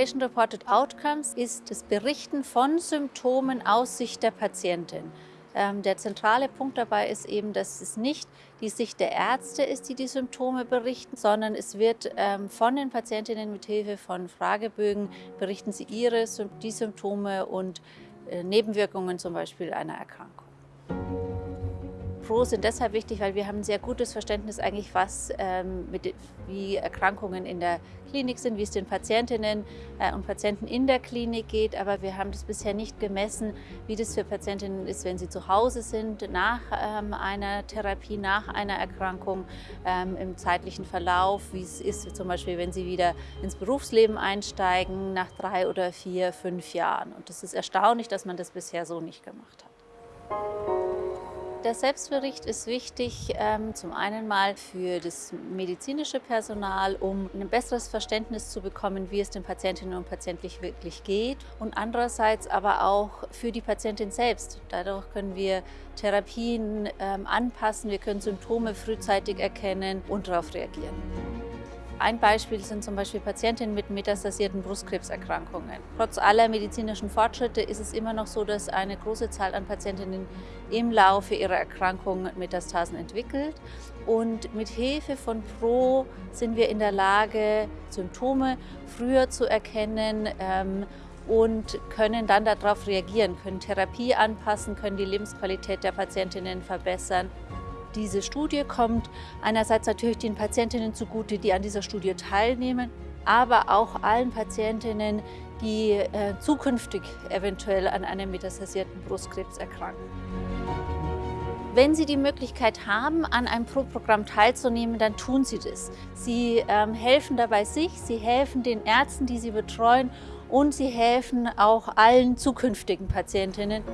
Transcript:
Patient-Reported Outcomes ist das Berichten von Symptomen aus Sicht der Patientin. Ähm, der zentrale Punkt dabei ist eben, dass es nicht die Sicht der Ärzte ist, die die Symptome berichten, sondern es wird ähm, von den Patientinnen mit Hilfe von Fragebögen berichten sie ihre die Symptome und äh, Nebenwirkungen zum Beispiel einer Erkrankung. Pro sind deshalb wichtig, weil wir haben ein sehr gutes Verständnis eigentlich, was ähm, mit, wie Erkrankungen in der Klinik sind, wie es den Patientinnen äh, und Patienten in der Klinik geht. Aber wir haben das bisher nicht gemessen, wie das für Patientinnen ist, wenn sie zu Hause sind, nach ähm, einer Therapie, nach einer Erkrankung, ähm, im zeitlichen Verlauf, wie es ist zum Beispiel, wenn sie wieder ins Berufsleben einsteigen, nach drei oder vier, fünf Jahren. Und das ist erstaunlich, dass man das bisher so nicht gemacht hat. Der Selbstbericht ist wichtig, ähm, zum einen mal für das medizinische Personal, um ein besseres Verständnis zu bekommen, wie es den Patientinnen und Patienten wirklich geht und andererseits aber auch für die Patientin selbst. Dadurch können wir Therapien ähm, anpassen, wir können Symptome frühzeitig erkennen und darauf reagieren. Ein Beispiel sind zum Beispiel Patientinnen mit metastasierten Brustkrebserkrankungen. Trotz aller medizinischen Fortschritte ist es immer noch so, dass eine große Zahl an Patientinnen im Laufe ihrer Erkrankung Metastasen entwickelt. Und mit Hilfe von PRO sind wir in der Lage, Symptome früher zu erkennen ähm, und können dann darauf reagieren, können Therapie anpassen, können die Lebensqualität der Patientinnen verbessern. Diese Studie kommt einerseits natürlich den Patientinnen zugute, die an dieser Studie teilnehmen, aber auch allen Patientinnen, die äh, zukünftig eventuell an einem metastasierten Brustkrebs erkranken. Wenn Sie die Möglichkeit haben, an einem Pro-Programm teilzunehmen, dann tun Sie das. Sie ähm, helfen dabei sich, Sie helfen den Ärzten, die Sie betreuen und Sie helfen auch allen zukünftigen Patientinnen.